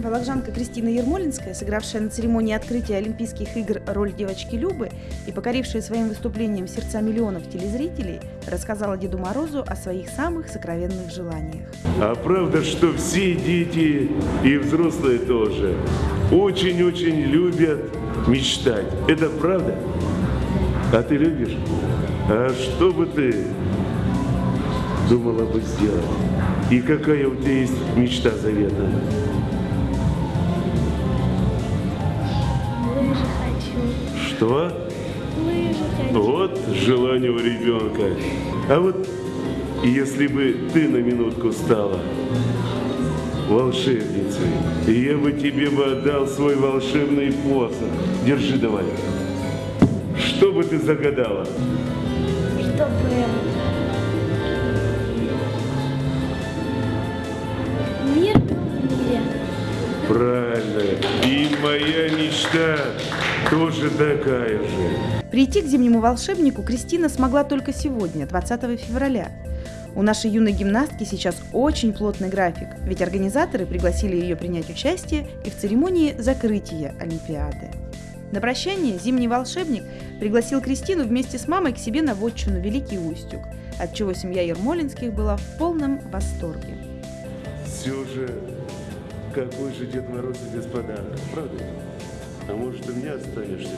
Вологжанка Кристина Ермолинская, сыгравшая на церемонии открытия Олимпийских игр роль девочки Любы и покорившая своим выступлением сердца миллионов телезрителей, рассказала Деду Морозу о своих самых сокровенных желаниях. А правда, что все дети и взрослые тоже очень-очень любят мечтать. Это правда? А ты любишь? А что бы ты думала бы сделать? И какая у тебя есть мечта заветная? Что? Вот желание у ребенка. А вот если бы ты на минутку стала волшебницей, я бы тебе бы отдал свой волшебный посох. Держи давай. Что бы ты загадала? Чтобы мир был в мире. Правильно. И моя мечта тоже такая же. Прийти к зимнему волшебнику Кристина смогла только сегодня, 20 февраля. У нашей юной гимнастки сейчас очень плотный график, ведь организаторы пригласили ее принять участие и в церемонии закрытия Олимпиады. На прощание зимний волшебник пригласил Кристину вместе с мамой к себе на вотчину Великий Устюг, от чего семья Ермолинских была в полном восторге. Все же, какой же Дед Мороз без подарка, правда? А может, ты мне останешься?